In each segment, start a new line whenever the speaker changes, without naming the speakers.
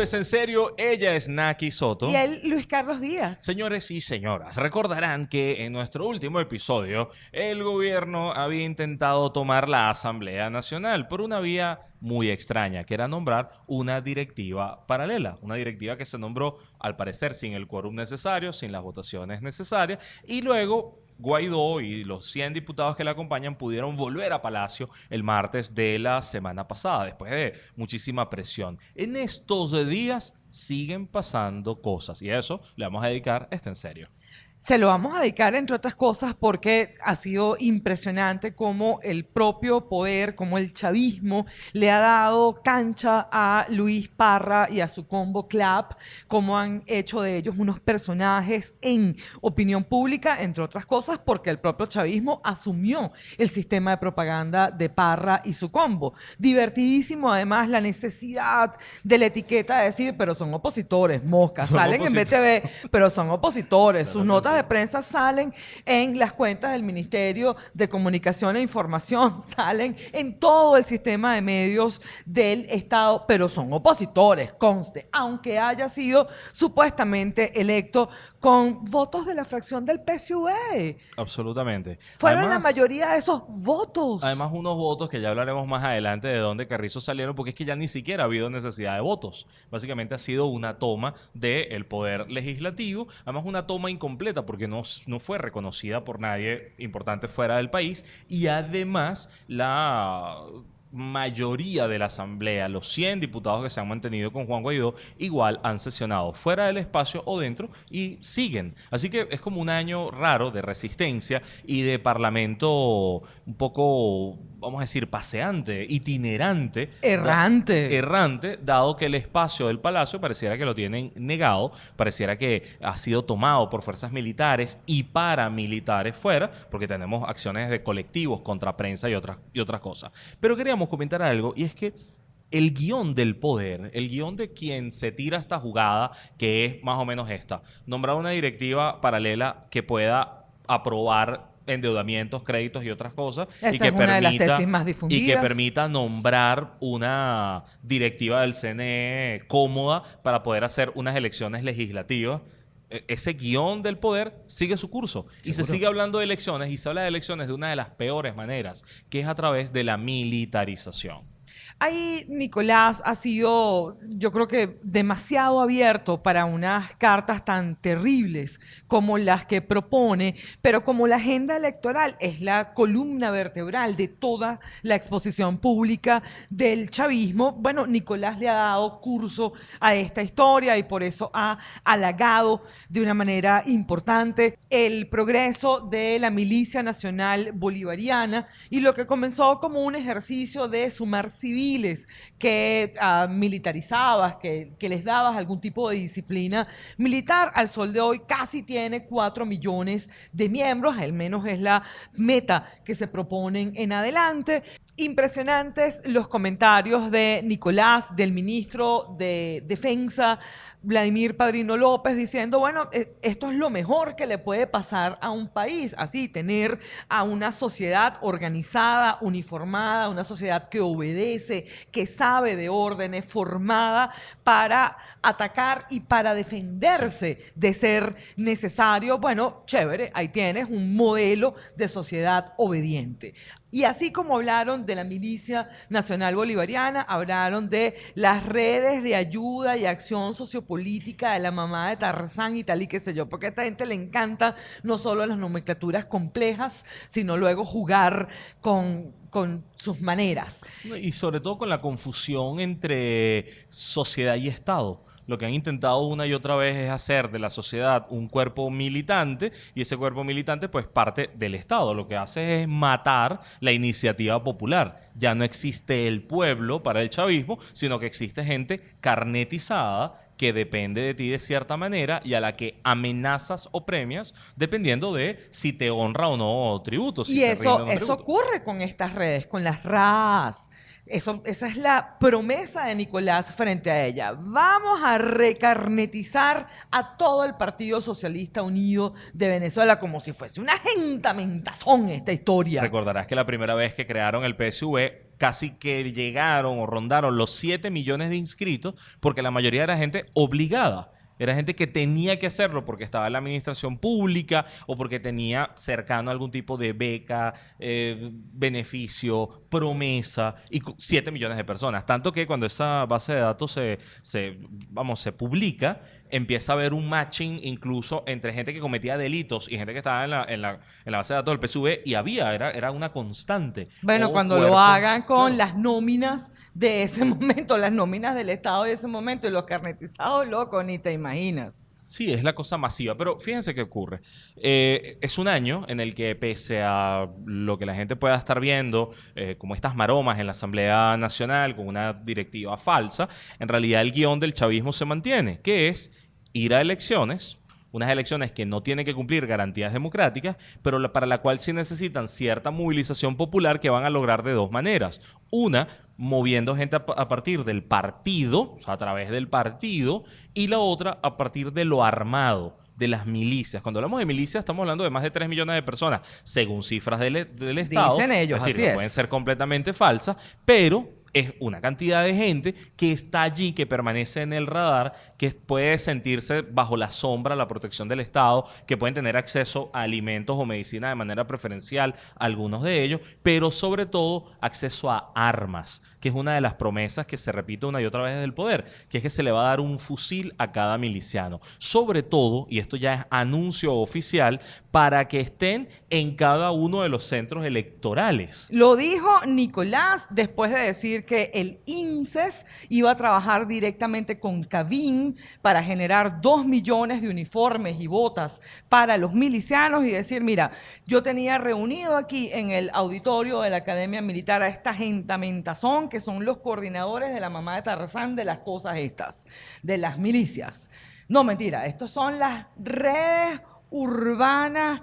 Esto es en serio. Ella es Naki Soto.
Y él, Luis Carlos Díaz.
Señores y señoras, recordarán que en nuestro último episodio el gobierno había intentado tomar la Asamblea Nacional por una vía muy extraña, que era nombrar una directiva paralela, una directiva que se nombró al parecer sin el quórum necesario, sin las votaciones necesarias, y luego Guaidó y los 100 diputados que le acompañan pudieron volver a Palacio el martes de la semana pasada, después de muchísima presión. En estos días siguen pasando cosas y a eso le vamos a dedicar este en serio.
Se lo vamos a dedicar, entre otras cosas, porque ha sido impresionante cómo el propio poder, como el chavismo, le ha dado cancha a Luis Parra y a su combo Clap, cómo han hecho de ellos unos personajes en opinión pública, entre otras cosas, porque el propio chavismo asumió el sistema de propaganda de Parra y su combo. Divertidísimo, además, la necesidad de la etiqueta de decir, pero son opositores, moscas, salen en BTV, pero son opositores, sus notas de prensa salen en las cuentas del Ministerio de Comunicación e Información, salen en todo el sistema de medios del Estado, pero son opositores, conste, aunque haya sido supuestamente electo con votos de la fracción del PSUV.
Absolutamente.
Fueron la mayoría de esos votos.
Además, unos votos que ya hablaremos más adelante de dónde Carrizo salieron, porque es que ya ni siquiera ha habido necesidad de votos. Básicamente ha sido una toma del poder legislativo, además una toma incompleta porque no, no fue reconocida por nadie importante fuera del país y además la mayoría de la Asamblea, los 100 diputados que se han mantenido con Juan Guaidó, igual han sesionado fuera del espacio o dentro y siguen. Así que es como un año raro de resistencia y de parlamento un poco vamos a decir, paseante, itinerante.
Errante.
Errante, dado que el espacio del palacio pareciera que lo tienen negado, pareciera que ha sido tomado por fuerzas militares y paramilitares fuera, porque tenemos acciones de colectivos contra prensa y otras, y otras cosas. Pero queríamos comentar algo, y es que el guion del poder, el guion de quien se tira esta jugada, que es más o menos esta, nombrar una directiva paralela que pueda aprobar endeudamientos, créditos y otras cosas.
y
que
es una de las tesis más difundidas.
Y que permita nombrar una directiva del CNE cómoda para poder hacer unas elecciones legislativas. E, ese guion del poder sigue su curso. Y se sigue hablando de elecciones y se habla de elecciones de una de las peores maneras, que es a través de la militarización.
Ahí Nicolás ha sido, yo creo que, demasiado abierto para unas cartas tan terribles como las que propone, pero como la agenda electoral es la columna vertebral de toda la exposición pública del chavismo, bueno, Nicolás le ha dado curso a esta historia y por eso ha halagado de una manera importante el progreso de la milicia nacional bolivariana y lo que comenzó como un ejercicio de sumar civil que uh, militarizabas, que, que, les dabas algún tipo de disciplina militar, al sol de hoy casi tiene 4 millones de miembros, al menos es la meta que se proponen en adelante. Impresionantes los comentarios de Nicolás, del ministro de Defensa, Vladimir Padrino López diciendo, bueno, eh, esto es lo mejor que le puede pasar a un país, así, tener a una sociedad organizada, uniformada, una sociedad que obedece, que sabe de órdenes, formada para atacar y para defenderse de ser necesario. Bueno, chévere, ahí tienes un modelo de sociedad obediente. Y así como hablaron de la milicia nacional bolivariana, hablaron de las redes de ayuda y acción sociopolítica de la mamá de Tarzán y tal y qué sé yo, porque a esta gente le encanta no solo las nomenclaturas complejas, sino luego jugar con, con sus maneras.
Y sobre todo con la confusión entre sociedad y Estado lo que han intentado una y otra vez es hacer de la sociedad un cuerpo militante y ese cuerpo militante pues parte del Estado. Lo que hace es matar la iniciativa popular. Ya no existe el pueblo para el chavismo, sino que existe gente carnetizada que depende de ti de cierta manera y a la que amenazas o premias dependiendo de si te honra o no tributos.
y eso, eso ocurre con estas redes, con las RAS Esa es la promesa de Nicolás frente a ella. Vamos a recarnetizar a todo el Partido Socialista Unido de Venezuela como si fuese una gentamentazón esta historia.
Recordarás que la primera vez que crearon el PSV casi que llegaron o rondaron los 7 millones de inscritos porque la mayoría era gente obligada. Era gente que tenía que hacerlo porque estaba en la administración pública o porque tenía cercano algún tipo de beca, eh, beneficio, promesa, y 7 millones de personas. Tanto que cuando esa base de datos se, vamos, se publica, empieza a haber un matching incluso entre gente que cometía delitos y gente que estaba en la, en la, en la base de datos del PSV y había, era, era una constante.
Bueno,
O
cuando lo hagan con
Claro.
las nóminas de ese momento, las nóminas del Estado de ese momento y los carnetizados, loco, ni te imaginas.
Sí, es la cosa masiva, pero fíjense qué ocurre. Eh, es un año en el que pese a lo que la gente pueda estar viendo, eh, como estas maromas en la Asamblea Nacional con una directiva falsa, en realidad el guion del chavismo se mantiene, que es ir a elecciones, unas elecciones que no tienen que cumplir garantías democráticas, pero la- para la cual sí necesitan cierta movilización popular que van a lograr de dos maneras. Una, moviendo gente a, pa- a partir del partido, o sea, a través del partido, y la otra a partir de lo armado de las milicias. Cuando hablamos de milicias, estamos hablando de más de 3 millones de personas, según cifras del, del Estado.
Dicen ellos,
es decir,
así es.
pueden ser completamente falsas, pero es una cantidad de gente que está allí, que permanece en el radar, que puede sentirse bajo la sombra, la protección del Estado, que pueden tener acceso a alimentos o medicina de manera preferencial, algunos de ellos, pero sobre todo acceso a armas, que es una de las promesas que se repite una y otra vez desde el poder, que es que se le va a dar un fusil a cada miliciano. Sobre todo, y esto ya es anuncio oficial, para que estén en cada uno de los centros electorales.
Lo dijo Nicolás después de decir que el INSES iba a trabajar directamente con Cavin para generar dos millones de uniformes y botas para los milicianos y decir, mira, yo tenía reunido aquí en el auditorio de la Academia Militar a esta gentamentazón que son los coordinadores de la mamá de Tarzán de las cosas estas, de las milicias. No, mentira, estos son las redes urbanas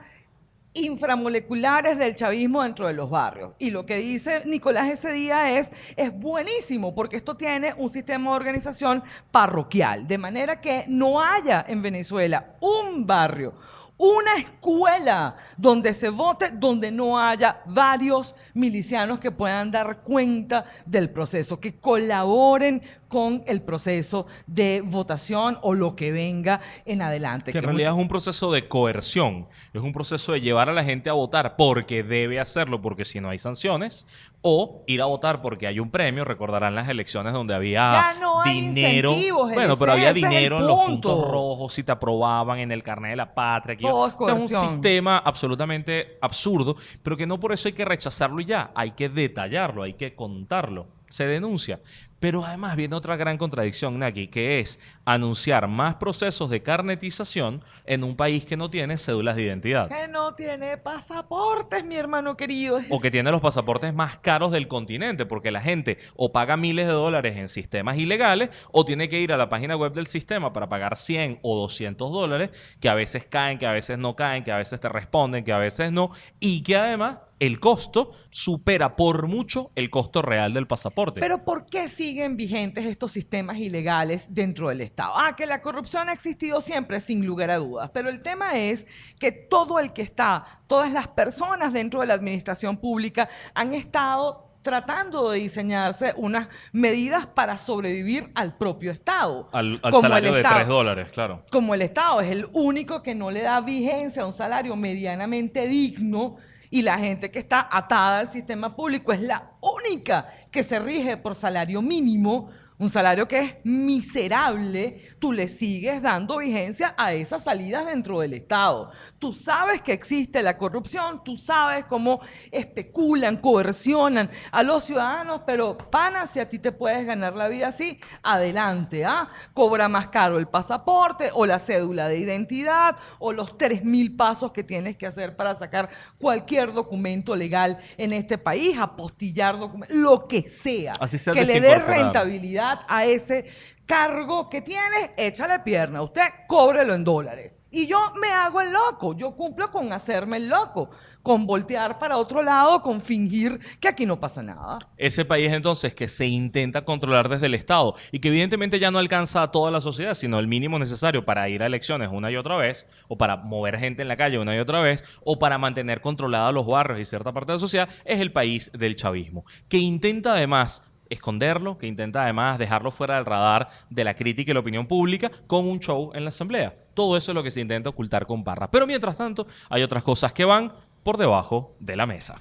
inframoleculares del chavismo dentro de los barrios. Y lo que dice Nicolás ese día es, es buenísimo porque esto tiene un sistema de organización parroquial, de manera que no haya en Venezuela un barrio, una escuela donde se vote, donde no haya varios milicianos que puedan dar cuenta del proceso, que colaboren con el proceso de votación o lo que venga en adelante.
Que en
es un-
realidad es un proceso de coerción, es un proceso de llevar a la gente a votar porque debe hacerlo, porque si no hay sanciones, o ir a votar porque hay un premio. Recordarán las elecciones donde había
Ya no hay
dinero.
incentivos,
bueno,
ese-
pero había
es
dinero en los
punto.
puntos rojos, si te aprobaban en el carnet de la patria.
Todo es
o sea, un
coerción.
sistema absolutamente absurdo, pero que no por eso hay que rechazarlo y ya, hay que detallarlo, hay que contarlo. Se denuncia. Pero además viene otra gran contradicción, Naki, que es anunciar más procesos de carnetización en un país que no tiene cédulas de identidad.
Que no tiene pasaportes, mi hermano querido.
O que tiene los pasaportes más caros del continente, porque la gente o paga miles de dólares en sistemas ilegales, o tiene que ir a la página web del sistema para pagar 100 o 200 dólares, que a veces caen, que a veces no caen, que a veces te responden, que a veces no, y que además el costo supera por mucho el costo real del pasaporte.
Pero ¿por qué siguen vigentes estos sistemas ilegales dentro del Estado? Ah, que la corrupción ha existido siempre, sin lugar a dudas. Pero el tema es que todo el que está, todas las personas dentro de la administración pública han estado tratando de diseñarse unas medidas para sobrevivir al propio Estado.
al salario de
Estado.
3 dólares, claro.
como el Estado es el único que no le da vigencia a un salario medianamente digno y la gente que está atada al sistema público es la única que se rige por salario mínimo, un salario que es miserable, tú le sigues dando vigencia a esas salidas dentro del Estado. Tú sabes que existe la corrupción, tú sabes cómo especulan, coercionan a los ciudadanos, pero pana, si a ti te puedes ganar la vida así, adelante, ¿ah? Cobra más caro el pasaporte o la cédula de identidad o los 3 mil pasos que tienes que hacer para sacar cualquier documento legal en este país, apostillar documentos, lo que sea.
Así sea
que le dé
desincorporado.
A ese cargo que tienes, échale pierna. Usted cóbrelo en dólares. Y yo me hago el loco, yo cumplo con hacerme el loco. con voltear para otro lado, con fingir que aquí no pasa nada.
Ese país entonces que se intenta controlar desde el Estado y que evidentemente ya no alcanza a toda la sociedad, sino el mínimo necesario para ir a elecciones una y otra vez, o para mover gente en la calle una y otra vez, o para mantener controlados los barrios y cierta parte de la sociedad, es el país del chavismo, que intenta además esconderlo, que intenta además dejarlo fuera del radar de la crítica y la opinión pública con un show en la asamblea. Todo eso es lo que se intenta ocultar con Parra. Pero mientras tanto, hay otras cosas que van por debajo de la mesa.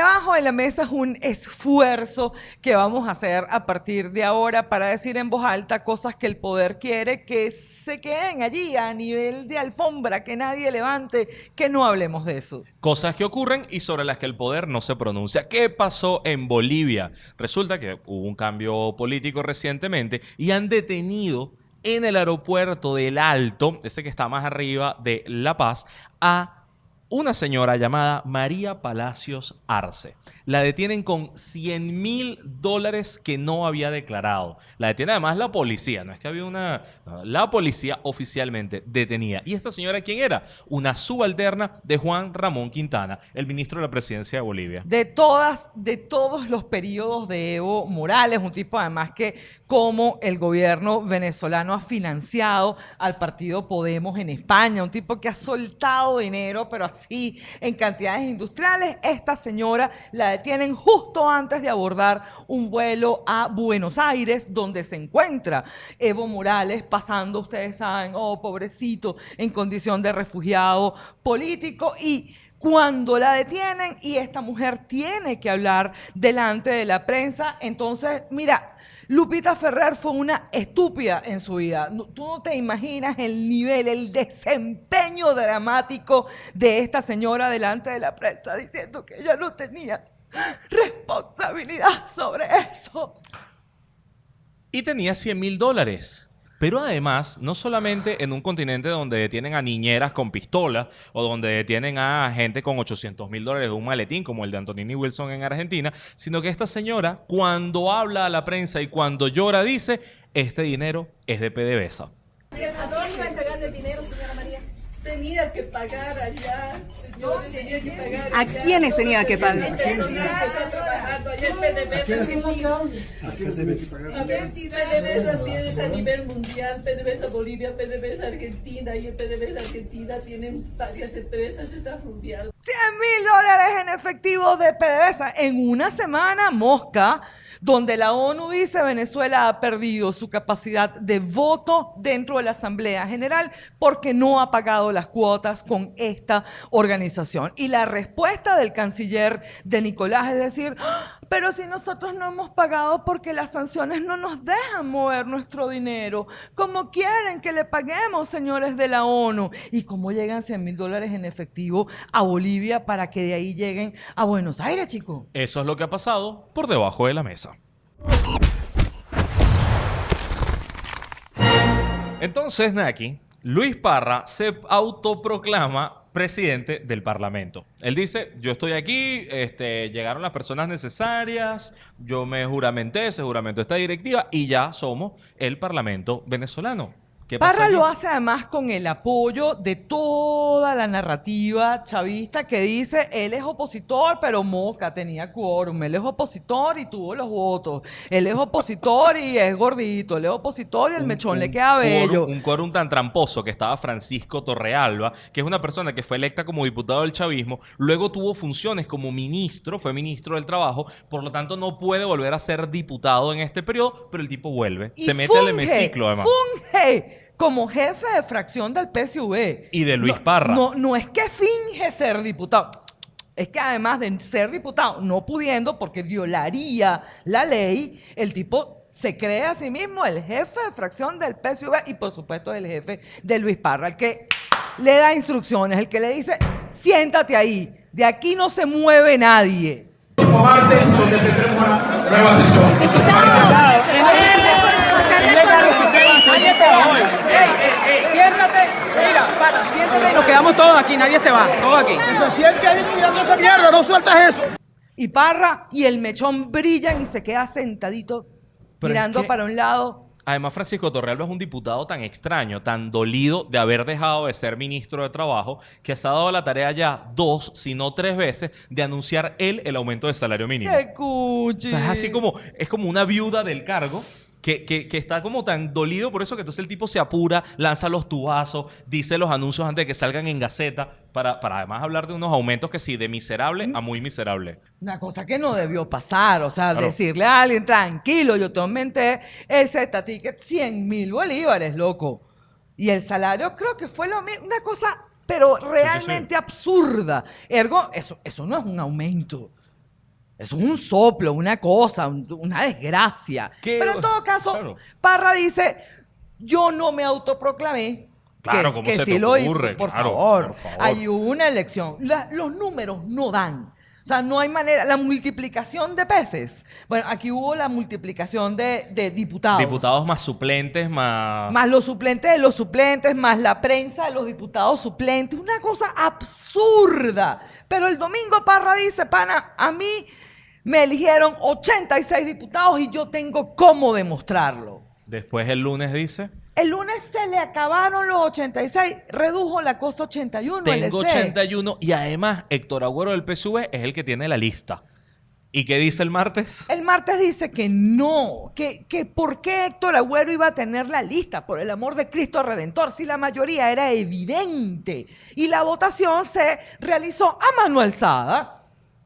Debajo de la mesa es un esfuerzo que vamos a hacer a partir de ahora para decir en voz alta cosas que el poder quiere que se queden allí a nivel de alfombra, que nadie levante, que no hablemos de eso.
Cosas que ocurren y sobre las que el poder no se pronuncia. ¿Qué pasó en Bolivia? Resulta que hubo un cambio político recientemente y han detenido en el aeropuerto del Alto, ese que está más arriba de La Paz, a una señora llamada María Palacios Arce. La detienen con 100 mil dólares que no había declarado. La detiene además la policía, no es que había una... la policía oficialmente detenida. ¿Y esta señora quién era? Una subalterna de Juan Ramón Quintana, el ministro de la presidencia de Bolivia.
De todas, de todos los periodos de Evo Morales, un tipo además que como el gobierno venezolano ha financiado al partido Podemos en España, un tipo que ha soltado dinero, pero así en cantidades industriales. Esta señora la detienen justo antes de abordar un vuelo a Buenos Aires, donde se encuentra Evo Morales pasando, ustedes saben, oh, pobrecito, en condición de refugiado político y cuando la detienen y esta mujer tiene que hablar delante de la prensa, entonces, mira, Lupita Ferrer fue una estúpida en su vida. No- Tú no te imaginas el nivel, el desempeño dramático de esta señora delante de la prensa diciendo que ella no tenía responsabilidad sobre eso.
Y tenía 100 mil dólares. Pero además, no solamente en un continente donde detienen a niñeras con pistolas o donde detienen a gente con 800 mil dólares de un maletín como el de Antonini Wilson en Argentina, sino que esta señora, cuando habla a la prensa y cuando llora, dice, este dinero es de PDVSA.
¿A iba a entregarle el dinero, señora María? Tenía que pagar allá, señores, tenía que pagar
¿A
allá.
quiénes tenía que pagar?
Personal que está trabajando allá en PDVSA. A ver, PDVSA tienes a nivel mundial, PDVSA Bolivia, PDVSA Argentina, y en PDVSA Argentina tienen varias empresas, está mundial.
100 mil dólares en efectivo de PDVSA en una semana, mosca, donde la ONU dice Venezuela ha perdido su capacidad de voto dentro de la Asamblea General porque no ha pagado las cuotas con esta organización. Y la respuesta del canciller de Nicolás es decir, "Ah, pero si nosotros no hemos pagado porque las sanciones no nos dejan mover nuestro dinero, ¿cómo quieren que le paguemos, señores de la ONU? ¿Y cómo llegan 100 mil dólares en efectivo a Bolivia para que de ahí lleguen a Buenos Aires, chicos?
Eso es lo que ha pasado por debajo de la mesa. Entonces, Naki, Luis Parra se autoproclama presidente del Parlamento. Él dice, yo estoy aquí, este, llegaron las personas necesarias, yo me juramenté, ese juramento esta directiva y ya somos el Parlamento venezolano. ¿Qué pasa
Parra lo hace además con el apoyo de toda la narrativa chavista que dice, él es opositor, pero Mosca tenía quórum, él es opositor y tuvo los votos, él es opositor y es gordito, él es opositor y el
un-
mechón
un
le queda bello.
quórum- un quórum tan tramposo que estaba Francisco Torrealba, que es una persona que fue electa como diputado del chavismo, luego tuvo funciones como ministro, fue ministro del trabajo, por lo tanto no puede volver a ser diputado en este periodo, pero el tipo vuelve,
Y
se mete al hemiciclo además.
Funge como jefe de fracción del PSV.
Y de Luis
No-
Parra.
No, no es que finge ser diputado. Es que además de ser diputado, no pudiendo, porque violaría la ley, el tipo se cree a sí mismo el jefe de fracción del PSV y por supuesto el jefe de Luis Parra, el que le da instrucciones, el que le dice, siéntate ahí, de aquí no se mueve nadie.
martes, donde tendremos una nueva sesión.
Siéntate, mira, para, siéntate y nos quedamos todos aquí, nadie se va, todos aquí.
Se siente ahí mirando esa mierda, no sueltas eso.
Y Parra y el mechón brillan y se queda sentadito
Pero es
mirando
que-
para un lado.
Además, Francisco Torrealba es un diputado tan extraño, tan dolido de haber dejado de ser ministro de Trabajo, que se ha dado la tarea ya dos, si no tres veces, de anunciar él el aumento de salario mínimo.
¡Qué
O
cuchi!
sea, es así como, es como una viuda del cargo. Que, que- que está como tan dolido por eso que entonces el tipo se apura, lanza los tubazos, dice los anuncios antes de que salgan en Gaceta, para, para además hablar de unos aumentos que sí, de miserable a muy miserable.
Una cosa que no debió pasar, o sea,
Claro.
decirle a alguien, tranquilo, yo te aumenté el Z ticket 100 mil bolívares, loco. Y el salario creo que fue lo mismo, una cosa, pero realmente absurda. Ergo, eso, eso no es un aumento. Eso es un soplo, una cosa, un- una desgracia.
¿Qué?
Pero en todo caso,
Claro.
Parra dice, yo no me autoproclamé.
Claro, ¿cómo se te ocurre?
Por,
Claro,
favor.
por favor.
Hubo una elección. La- los números no dan. O sea, no hay manera. La multiplicación de peces. Bueno, aquí hubo la multiplicación de, de diputados.
Diputados más suplentes, más...
Más los suplentes de los suplentes, más la prensa de los diputados suplentes. Una cosa absurda. Pero el domingo Parra dice, pana, a mí me eligieron 86 diputados y yo tengo cómo demostrarlo.
Después el lunes dice...
El lunes se le acabaron los 86, redujo la cosa 81.
Tengo
LC.
81 y además Héctor Agüero del PSV es el que tiene la lista. ¿Y qué dice el martes?
El martes dice que no, que, que por qué Héctor Agüero iba a tener la lista, por el amor de Cristo Redentor, si la mayoría era evidente. Y la votación se realizó a mano alzada.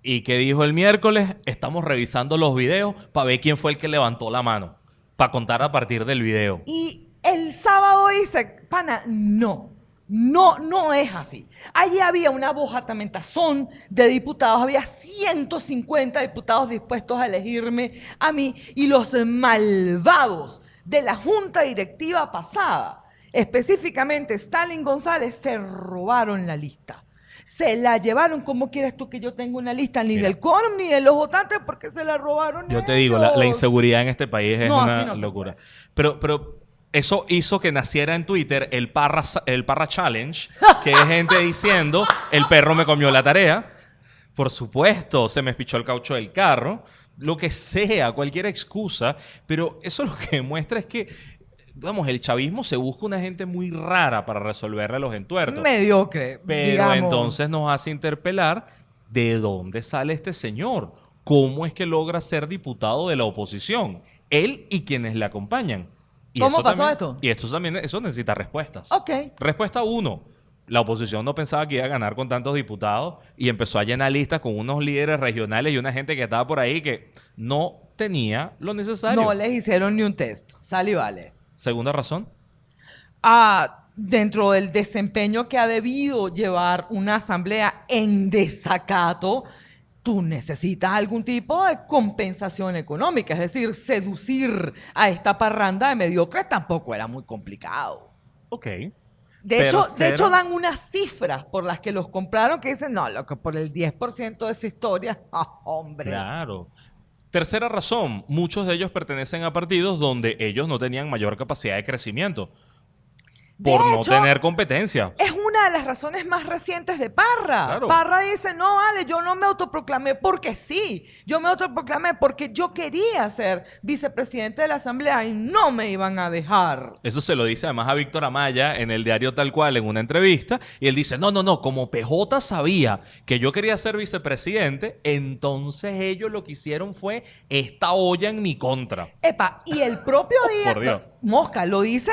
¿Y qué dijo el miércoles? Estamos revisando los videos para ver quién fue el que levantó la mano. Para contar a partir del video.
Y el sábado dice, pana, no. No, no es así. Allí había una bojatamentazón de diputados, había 150 diputados dispuestos a elegirme a mí y los malvados de la junta directiva pasada, específicamente Stalin González, se robaron la lista. Se la llevaron, ¿cómo quieres tú que yo tenga una lista? Ni
Mira.
del quórum ni de los votantes porque se la robaron.
Yo te digo, la, inseguridad en este país es
No,
una
no
locura. Pero, pero eso hizo que naciera en Twitter el Parra, el Parra Challenge, que es gente diciendo, el perro me comió la tarea. Por supuesto, se me espichó el caucho del carro. Lo que sea, cualquier excusa. Pero eso lo que demuestra es que, vamos, el chavismo se busca una gente muy rara para resolverle los entuertos.
Mediocre.
Pero
digamos.
entonces nos hace interpelar de dónde sale este señor. ¿Cómo es que logra ser diputado de la oposición? Él y quienes le acompañan. Y
¿Cómo pasó
también-
esto?
Y esto también, eso necesita respuestas.
Ok.
Respuesta uno. La oposición no pensaba que iba a ganar con tantos diputados y empezó a llenar listas con unos líderes regionales y una gente que estaba por ahí que no tenía lo necesario.
No les hicieron ni un test. Sale y vale.
Segunda razón.
Ah, dentro del desempeño que ha debido llevar una asamblea en desacato, tú necesitas algún tipo de compensación económica. Es decir, seducir a esta parranda de mediocres tampoco era muy complicado.
Ok.
De hecho, de hecho, dan unas cifras por las que los compraron que dicen, no, lo que por el 10% de esa historia, ah, hombre.
Claro. Tercera razón, muchos de ellos pertenecen a partidos donde ellos no tenían mayor capacidad de crecimiento
De
por no tener competencia.
Es una de las razones más recientes de Parra.
Claro.
Parra dice, no, vale, yo no me autoproclamé porque sí. Yo me autoproclamé porque yo quería ser vicepresidente de la Asamblea y no me iban a dejar.
Eso se lo dice además a Víctor Amaya en el diario Tal Cual en una entrevista. Y él dice, no, no, no, como PJ sabía que yo quería ser vicepresidente, entonces ellos lo que hicieron fue esta olla en mi contra.
Epa, y el propio día,
Por Dios.
Mosca lo dice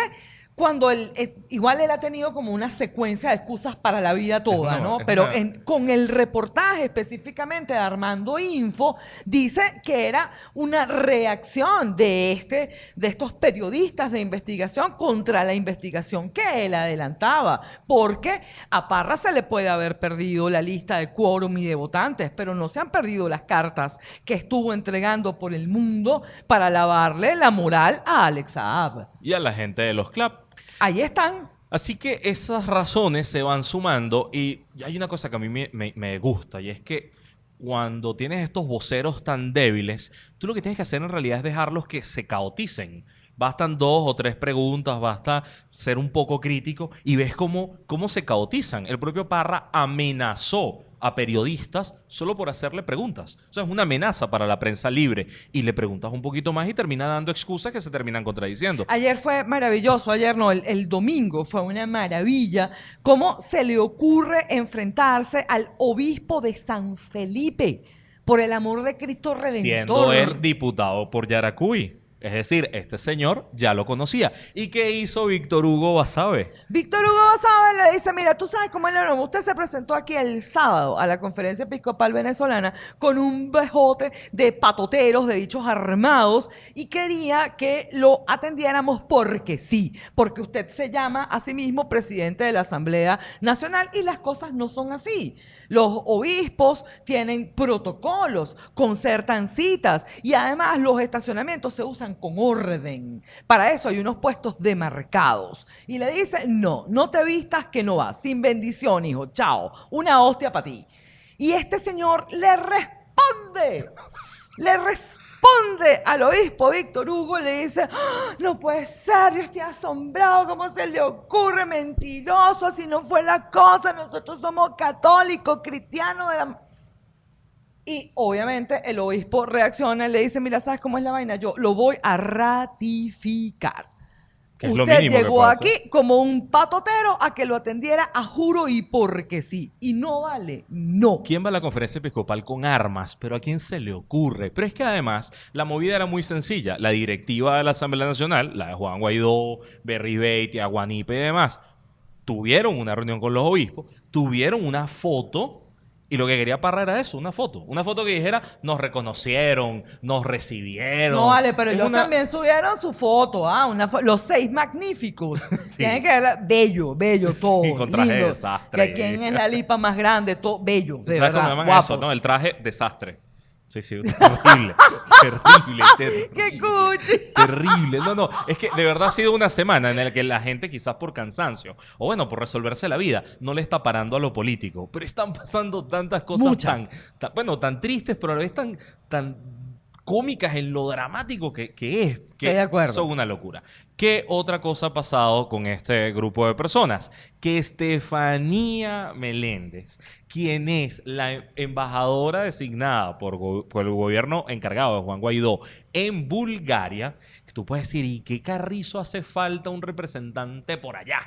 cuando él, eh, igual él ha tenido como una secuencia de excusas para la vida toda, ¿no? Pero en- con el reportaje específicamente de Armando Info, dice que era una reacción de, este, de estos periodistas de investigación contra la investigación que él adelantaba, porque a Parra se le puede haber perdido la lista de quórum y de votantes, pero no se han perdido las cartas que estuvo entregando por el mundo para lavarle la moral a Alex Saab.
Y a la gente de los club.
Ahí están.
Así que esas razones se van sumando y hay una cosa que a mí me, gusta y es que cuando tienes estos voceros tan débiles, tú lo que tienes que hacer en realidad es dejarlos que se caoticen. Bastan dos o tres preguntas, basta ser un poco crítico y ves cómo, cómo se caotizan. El propio Parra amenazó a periodistas solo por hacerle preguntas. O sea, es una amenaza para la prensa libre. Y le preguntas un poquito más y termina dando excusas que se terminan contradiciendo.
Ayer fue maravilloso, ayer no, el, el domingo fue una maravilla. ¿Cómo se le ocurre enfrentarse al obispo de San Felipe? Por el amor de Cristo Redentor.
Siendo él diputado por Yaracuy. Es decir, este señor ya lo conocía. ¿Y qué hizo Víctor Hugo Basabe?
Víctor Hugo Basabe le dice, mira, tú sabes cómo es la. Usted se presentó aquí el sábado a la conferencia episcopal venezolana con un bejote de patoteros, de bichos armados, y quería que lo atendiéramos porque sí, porque usted se llama a sí mismo presidente de la Asamblea Nacional y las cosas no son así. Los obispos tienen protocolos, concertan citas y además los estacionamientos se usan con orden. Para eso hay unos puestos demarcados. Y le dice, no, no te vistas que no vas. Sin bendición, hijo. Chao. Una hostia para ti. Y este señor le responde. Le responde al obispo Víctor Hugo, le dice, "Ah, no puede ser, yo estoy asombrado, ¿cómo se le ocurre? Mentiroso, así no fue la cosa, nosotros somos católicos, cristianos de la... Y obviamente el obispo reacciona y le dice, mira, ¿sabes cómo es la vaina? Yo lo voy a ratificar.
Que es lo
Usted
mínimo
llegó aquí
hacer.
como un patotero a que lo atendiera a juro y porque sí. Y no vale, no.
¿Quién va a la conferencia episcopal con armas? ¿Pero a quién se le ocurre? Pero es que además la movida era muy sencilla. La directiva de la Asamblea Nacional, la de Juan Guaidó, Berry Beitia, Guanipe y demás, tuvieron una reunión con los obispos, tuvieron una foto y lo que quería Parra era eso, una foto. Una foto que dijera, nos reconocieron, nos recibieron.
No vale, pero
Es
ellos
una-
también subieron su foto, ah, una fo- los seis magníficos.
Sí.
Tienen que verla, bello, bello, todo.
con traje
lindo.
desastre.
Que quién es la lipa más grande, todo bello, de
¿Sabes cómo
verdad.
llaman
guapos.
eso? No, el traje desastre. Sí, sí, terrible. terrible, terrible.
¡Qué cuchi!
Terrible. No, no. Es que de verdad ha sido una semana en la que la gente, quizás por cansancio, o bueno, por resolverse la vida, no le está parando a lo político. Pero están pasando tantas cosas
Muchas.
tan, tan- bueno, tan tristes, pero a la vez tan, tan cómicas en lo dramático que, que es. Que
Estoy de acuerdo.
Son una locura. ¿Qué otra cosa ha pasado con este grupo de personas? Que Estefanía Meléndez, quien es la embajadora designada por, por el gobierno encargado de Juan Guaidó en Bulgaria, que tú puedes decir, ¿y qué carrizo hace falta un representante por allá?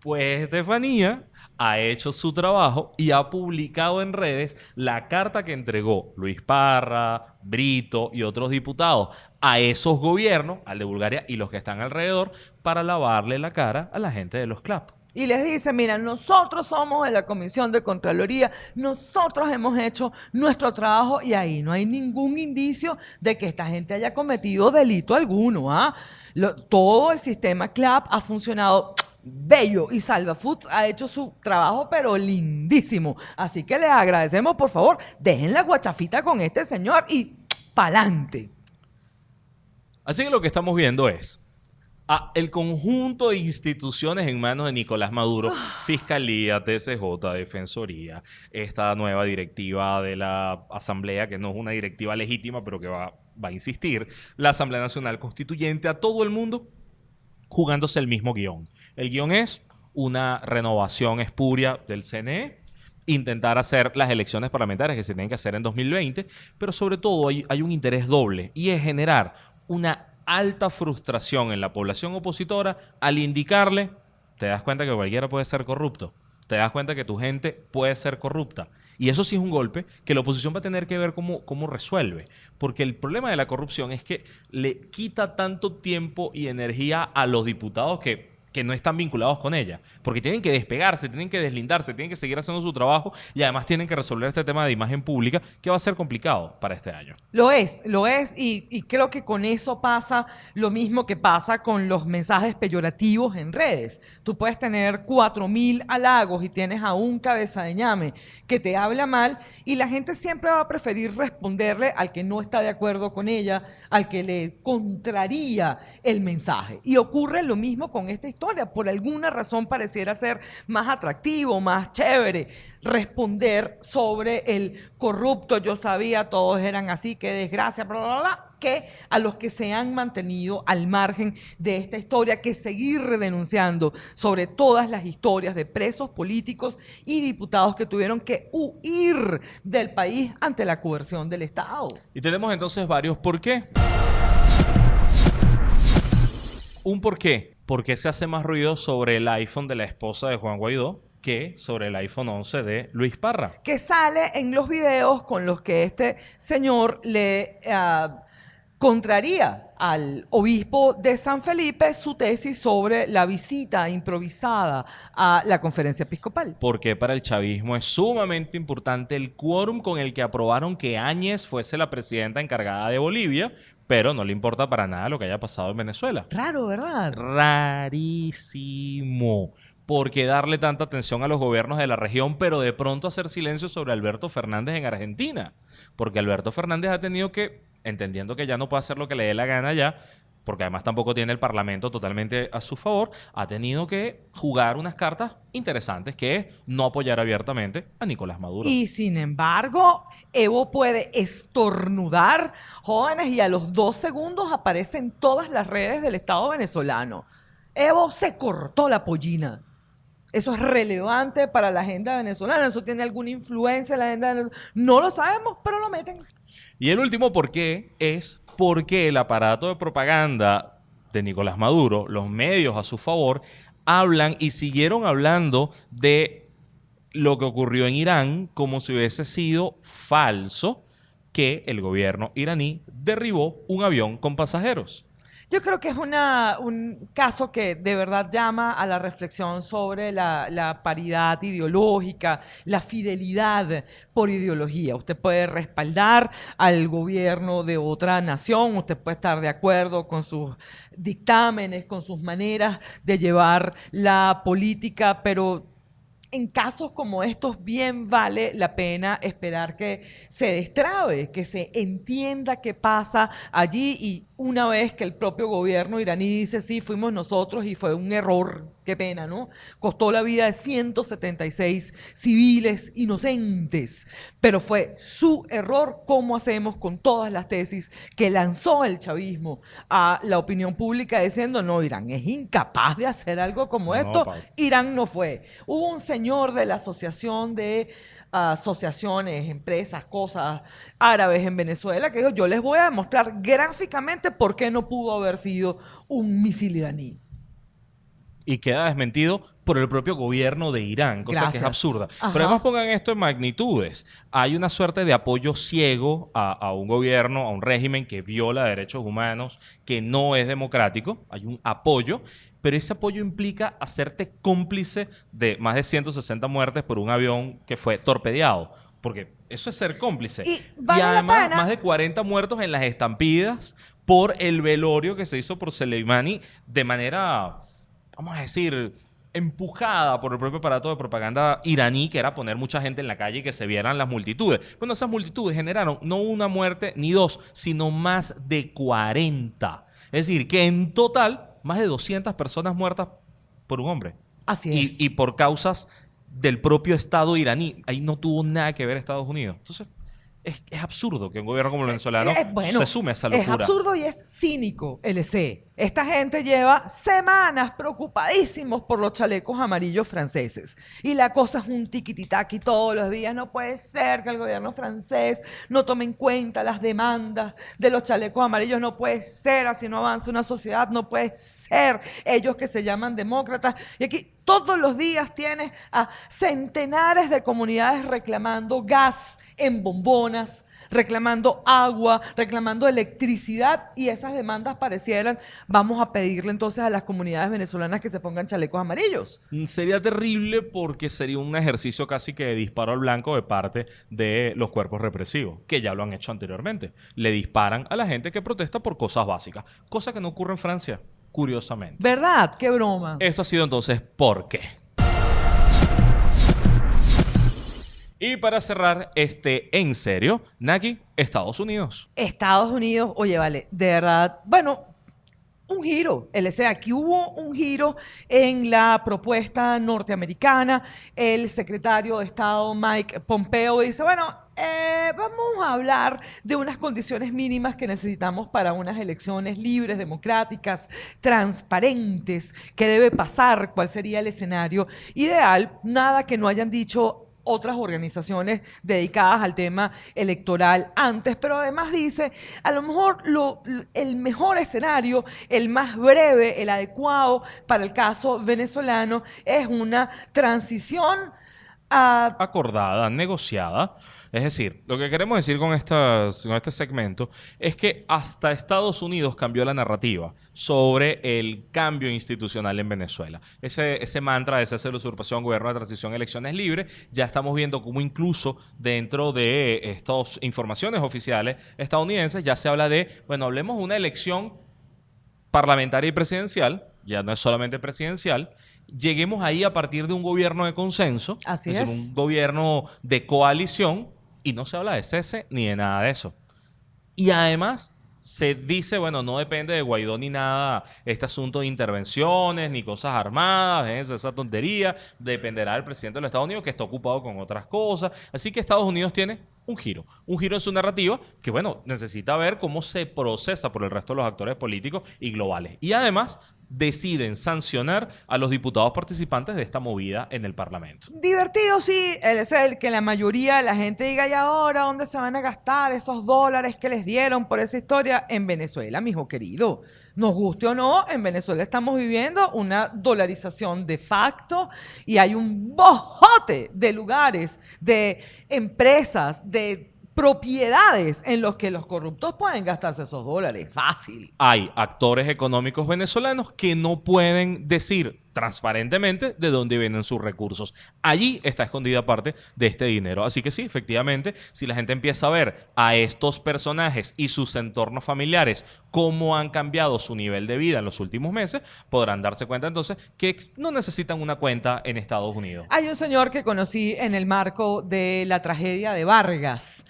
Pues Estefanía ha hecho su trabajo y ha publicado en redes la carta que entregó Luis Parra, Brito y otros diputados a esos gobiernos, al de Bulgaria y los que están alrededor, para lavarle la cara a la gente de los CLAP.
Y les dice, mira, nosotros somos de la Comisión de Contraloría, nosotros hemos hecho nuestro trabajo y ahí no hay ningún indicio de que esta gente haya cometido delito alguno. ¿ah? Todo el sistema CLAP ha funcionado bello y Salva Foods ha hecho su trabajo pero lindísimo. Así que les agradecemos, por favor, dejen la guachafita con este señor y pa'lante.
Así que lo que estamos viendo es a el conjunto de instituciones en manos de Nicolás Maduro, Fiscalía, TCJ, Defensoría, esta nueva directiva de la Asamblea, que no es una directiva legítima, pero que va, va a insistir, la Asamblea Nacional Constituyente, a todo el mundo jugándose el mismo guion. El guion es una renovación espuria del CNE, intentar hacer las elecciones parlamentarias que se tienen que hacer en 2020, pero sobre todo hay, hay un interés doble y es generar una alta frustración en la población opositora al indicarle, te das cuenta que cualquiera puede ser corrupto, te das cuenta que tu gente puede ser corrupta. Y eso sí es un golpe que la oposición va a tener que ver cómo, cómo resuelve. Porque el problema de la corrupción es que le quita tanto tiempo y energía a los diputados que, que no están vinculados con ella. Porque tienen que despegarse, tienen que deslindarse, tienen que seguir haciendo su trabajo y además tienen que resolver este tema de imagen pública que va a ser complicado para este año.
Lo es, lo es, y, creo que con eso pasa lo mismo que pasa con los mensajes peyorativos en redes. Tú puedes tener cuatro mil halagos y tienes a un cabeza de ñame que te habla mal y la gente siempre va a preferir responderle al que no está de acuerdo con ella, al que le contraría el mensaje. Y ocurre lo mismo con esta historia. Por alguna razón pareciera ser más atractivo, más chévere responder sobre el corrupto, yo sabía, todos eran así, qué desgracia, bla, bla, bla, que a los que se han mantenido al margen de esta historia, que seguir denunciando sobre todas las historias de presos políticos y diputados que tuvieron que huir del país ante la coerción del Estado.
Y tenemos entonces varios por qué. Un por qué. ¿Por qué se hace más ruido sobre el iPhone de la esposa de Juan Guaidó que sobre el iPhone 11 de Luis Parra?
que sale en los videos con los que este señor le ah, contraría al obispo de San Felipe su tesis sobre la visita improvisada a la conferencia episcopal.
Porque para el chavismo es sumamente importante el quórum con el que aprobaron que Áñez fuese la presidenta encargada de Bolivia, pero no le importa para nada lo que haya pasado en Venezuela.
Raro, ¿verdad?
Rarísimo. ¿Por qué darle tanta atención a los gobiernos de la región, pero de pronto hacer silencio sobre Alberto Fernández en Argentina? Porque Alberto Fernández ha tenido que, entendiendo que ya no puede hacer lo que le dé la gana ya, porque además tampoco tiene el Parlamento totalmente a su favor, ha tenido que jugar unas cartas interesantes, que es no apoyar abiertamente a Nicolás Maduro.
Y sin embargo, Evo puede estornudar jóvenes y a los dos segundos aparece en todas las redes del Estado venezolano. Evo se cortó la pollina. Eso es relevante para la agenda venezolana. Eso tiene alguna influencia en la agenda venezolana. No lo sabemos, pero lo meten.
Y el último por qué es porque el aparato de propaganda de Nicolás Maduro, los medios a su favor, hablan y siguieron hablando de lo que ocurrió en Irán como si hubiese sido falso que el gobierno iraní derribó un avión con pasajeros.
Yo creo que es una- un caso que de verdad llama a la reflexión sobre la, la paridad ideológica, la fidelidad por ideología. Usted puede respaldar al gobierno de otra nación, usted puede estar de acuerdo con sus dictámenes, con sus maneras de llevar la política, pero en casos como estos bien vale la pena esperar que se destrabe, que se entienda qué pasa allí y una vez que el propio gobierno iraní dice sí, fuimos nosotros y fue un error, qué pena, ¿no? Costó la vida de 176 civiles inocentes, pero fue su error, ¿cómo hacemos con todas las tesis que lanzó el chavismo a la opinión pública diciendo, no, Irán es incapaz de hacer algo como
No,
esto? Irán no fue. Hubo un señor de la Asociación de ah, Asociaciones, Empresas, Cosas Árabes en Venezuela que dijo, yo les voy a demostrar gráficamente por qué no pudo haber sido un misil iraní.
Y queda desmentido por el propio gobierno de Irán, cosa que es absurda.
Ajá.
Pero además pongan esto en magnitudes. Hay una suerte de apoyo ciego a, a un gobierno, a un régimen que viola derechos humanos, que no es democrático. Hay un apoyo, pero ese apoyo implica hacerte cómplice de más de 160 muertes por un avión que fue torpedeado. Porque eso es ser cómplice.
Y vale la
además, más de 40 muertos en las estampidas por el velorio que se hizo por Soleimani de manera, vamos a decir, empujada por el propio aparato de propaganda iraní, que era poner mucha gente en la calle y que se vieran las multitudes. Bueno, esas multitudes generaron no una muerte ni dos, sino más de 40. Es decir, que en total, más de 200 personas muertas por un hombre.
Así
Y,
es.
y por causas del propio Estado iraní. Ahí no tuvo nada que ver Estados Unidos. Entonces, es, es absurdo que un gobierno como el venezolano
Eh, bueno,
se sume a esa
Es
locura.
absurdo y es cínico, LC. Esta gente lleva semanas preocupadísimos por los chalecos amarillos franceses. Y la cosa es un tiquititaki todos los días. No puede ser que el gobierno francés no tome en cuenta las demandas de los chalecos amarillos. No puede ser, así no avanza una sociedad. No puede ser. Ellos que se llaman demócratas. Y aquí todos los días tienes a centenares de comunidades reclamando gas en bombonas, reclamando agua, reclamando electricidad y esas demandas parecieran, vamos a pedirle entonces a las comunidades venezolanas que se pongan chalecos amarillos.
Mm, Sería terrible porque sería un ejercicio casi que de disparo al blanco de parte de los cuerpos represivos, que ya lo han hecho anteriormente. Le disparan a la gente que protesta por cosas básicas, cosa que no ocurre en Francia, curiosamente.
¿Verdad? Qué broma.
Esto ha sido entonces ¿por qué? Y para cerrar este en serio, Naki, Estados Unidos.
Estados Unidos, oye, vale, de verdad, bueno, un giro, LC. Aquí hubo un giro en la propuesta norteamericana. El secretario de Estado Mike Pompeo dice, bueno, eh, vamos a hablar de unas condiciones mínimas que necesitamos para unas elecciones libres, democráticas, transparentes. ¿Qué debe pasar? ¿Cuál sería el escenario ideal? Nada que no hayan dicho otras organizaciones dedicadas al tema electoral antes, pero además dice, a lo mejor lo, el mejor escenario, el más breve, el adecuado para el caso venezolano es una transición a...
acordada, negociada. Es decir, lo que queremos decir con, con este segmento es que hasta Estados Unidos cambió la narrativa sobre el cambio institucional en Venezuela. Ese, ese mantra de cese la usurpación, gobierno de transición, elecciones libres, ya estamos viendo cómo incluso dentro de estas informaciones oficiales estadounidenses ya se habla de, bueno, hablemos de una elección parlamentaria y presidencial, ya no es solamente presidencial, lleguemos ahí a partir de un gobierno de consenso,
Así
decir,
es.
un gobierno de coalición, y no se habla de cese ni de nada de eso. Y además se dice, bueno, no depende de Guaidó ni nada este asunto de intervenciones ni cosas armadas, déjense esa tontería, dependerá del presidente de los Estados Unidos que está ocupado con otras cosas. Así que Estados Unidos tiene un giro, un giro en su narrativa que, bueno, necesita ver cómo se procesa por el resto de los actores políticos y globales. Y además deciden sancionar a los diputados participantes de esta movida en el Parlamento.
Divertido, sí, es el que la mayoría de la gente diga, ¿y ahora dónde se van a gastar esos dólares que les dieron por esa historia? En Venezuela, mijo querido. Nos guste o no, en Venezuela estamos viviendo una dolarización de facto y hay un bojote de lugares, de empresas, de propiedades en los que los corruptos pueden gastarse esos dólares. Fácil.
hay actores económicos venezolanos que no pueden decir transparentemente de dónde vienen sus recursos. Allí está escondida parte de este dinero. Así que sí, efectivamente, si la gente empieza a ver a estos personajes y sus entornos familiares cómo han cambiado su nivel de vida en los últimos meses, podrán darse cuenta entonces que no necesitan una cuenta en Estados Unidos.
Hay un señor que conocí en el marco de la tragedia de Vargas,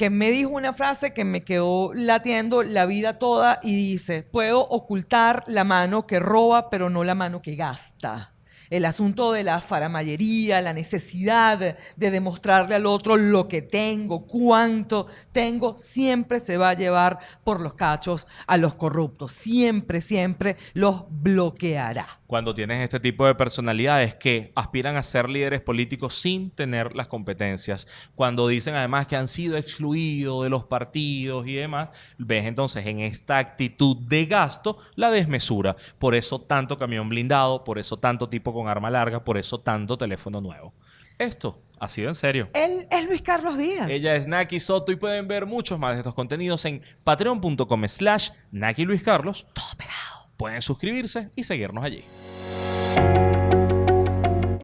que me dijo una frase que me quedó latiendo la vida toda y dice, puedo ocultar la mano que roba, pero no la mano que gasta. El asunto de la faramayería, la necesidad de demostrarle al otro lo que tengo, cuánto tengo, siempre se va a llevar por los cachos a los corruptos. Siempre, siempre los bloqueará.
Cuando tienes este tipo de personalidades que aspiran a ser líderes políticos sin tener las competencias, cuando dicen además que han sido excluidos de los partidos y demás, ves entonces en esta actitud de gasto la desmesura. Por eso tanto camión blindado, por eso tanto tipo con arma larga, por eso tanto teléfono nuevo. Esto ha sido en serio.
Él es Luis Carlos Díaz.
Ella es Naki Soto y pueden ver muchos más de estos contenidos en patreon.com slash Naki Luis Carlos. Todo pegado. Pueden suscribirse y seguirnos allí.